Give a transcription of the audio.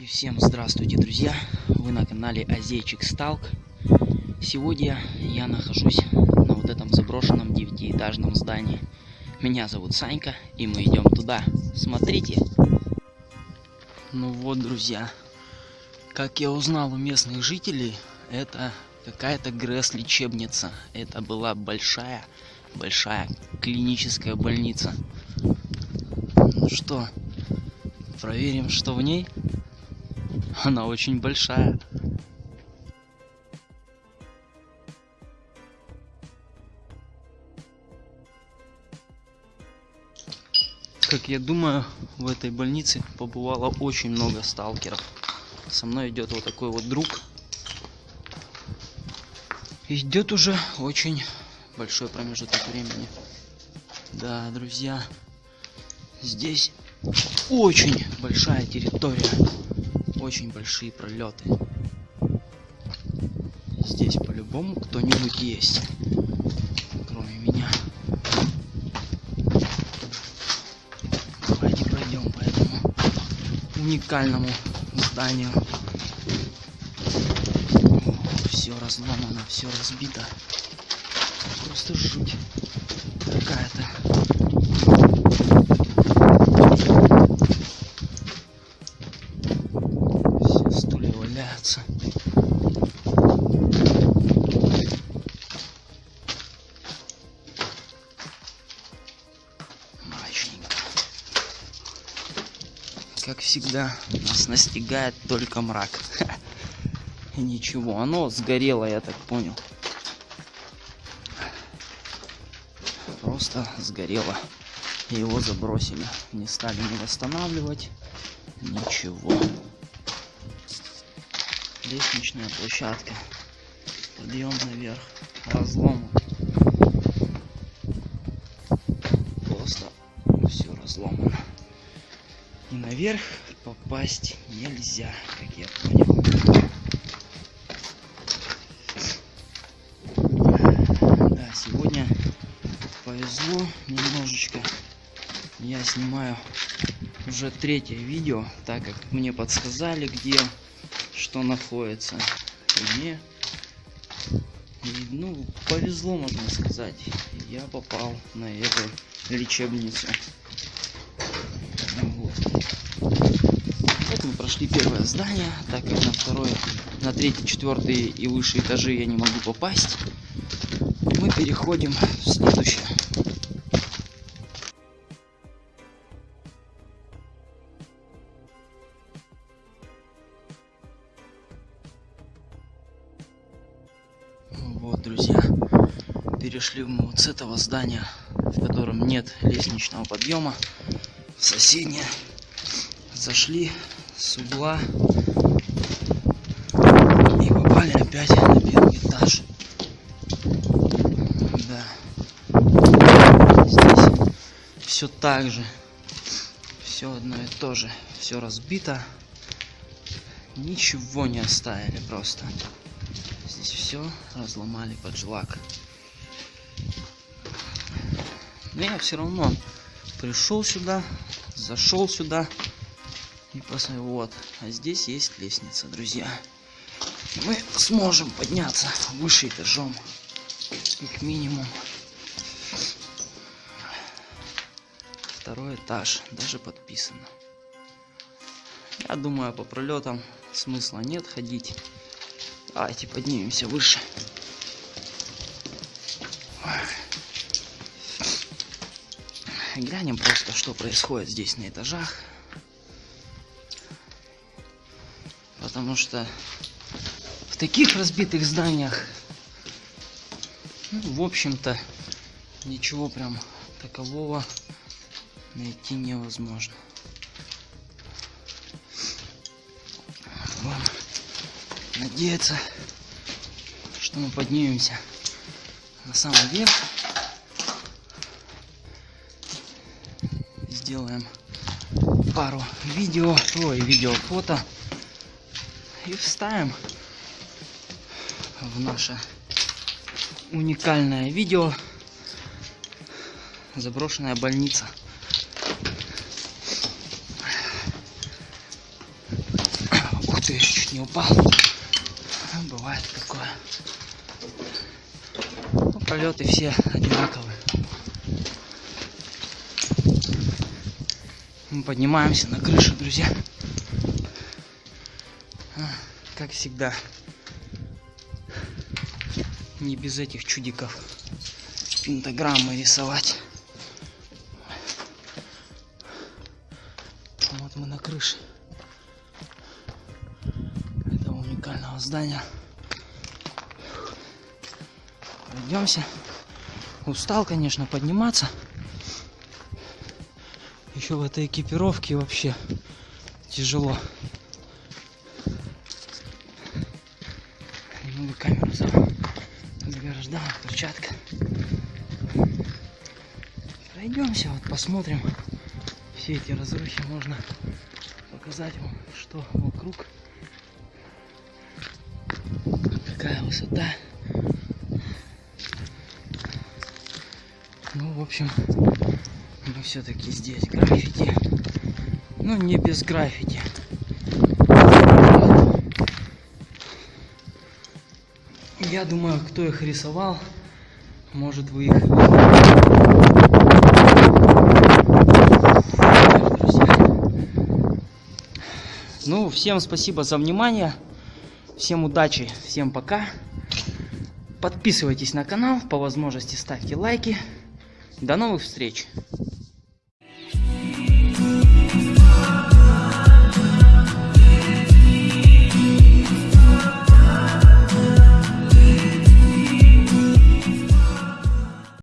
И всем здравствуйте, друзья! Вы на канале Азейчик Сталк. Сегодня я нахожусь на вот этом заброшенном девятиэтажном здании. Меня зовут Санька, и мы идем туда. Смотрите! Ну вот, друзья, как я узнал у местных жителей, это какая-то ГРЭС-лечебница. Это была большая, большая клиническая больница. Ну что, проверим, что в ней? Она очень большая. Как я думаю, в этой больнице побывало очень много сталкеров. Со мной идет вот такой вот друг. Идет уже очень большой промежуток времени. Да, друзья, здесь очень большая территория очень большие пролеты. Здесь по-любому кто-нибудь есть, кроме меня. Давайте пройдем по этому уникальному зданию. Все разломано, все разбито. Просто жуть какая-то. Как всегда, нас настигает только мрак. И ничего, оно сгорело, я так понял. Просто сгорело. Его забросили. Не стали не восстанавливать. Ничего лестничная площадка. Подъем наверх. Разлом. Наверх попасть нельзя, как я понял. Да, сегодня повезло немножечко. Я снимаю уже третье видео, так как мне подсказали, где что находится мне. И, ну, повезло, можно сказать. Я попал на эту лечебницу. Вот. Вот мы прошли первое здание, так как на второе, на третий, четвертый и выше этажи я не могу попасть. Мы переходим в следующее. Вот, друзья, перешли мы вот с этого здания, в котором нет лестничного подъема, в соседнее. Зашли с угла и попали опять на первый этаж. Да. Здесь все так же. Все одно и то же. Все разбито. Ничего не оставили просто. Здесь все разломали под жилак. Но я все равно пришел сюда, зашел сюда и посмотрел. Вот, а здесь есть лестница, друзья. Мы сможем подняться выше этажом, как минимум. Второй этаж, даже подписано. Я думаю, по пролетам смысла нет ходить. Давайте поднимемся выше. Глянем просто, что происходит здесь на этажах. Потому что в таких разбитых зданиях, ну, в общем-то, ничего прям такового найти невозможно. Вам надеяться, что мы поднимемся на самый верх. Сделаем пару видео, ой, видео, фото и вставим в наше уникальное видео заброшенная больница. ты, я чуть не упал. Бывает такое. Ну, пролеты все одинаковые. Мы поднимаемся на крышу, друзья. Как всегда. Не без этих чудиков. Пентаграммы рисовать. Вот мы на крыше этого уникального здания. Пройдемся. Устал, конечно, подниматься. Еще в этой экипировке вообще тяжело. Немного камеру за- заграждала, перчатка. Пройдемся, вот посмотрим. Все эти разрухи можно показать вам, что вокруг. Какая высота. Ну, в общем, мы все-таки здесь граффити. Ну, не без граффити. Я думаю, кто их рисовал, может вы их. Ну, всем спасибо за внимание. Всем удачи, всем пока. Подписывайтесь на канал, по возможности ставьте лайки. До новых встреч!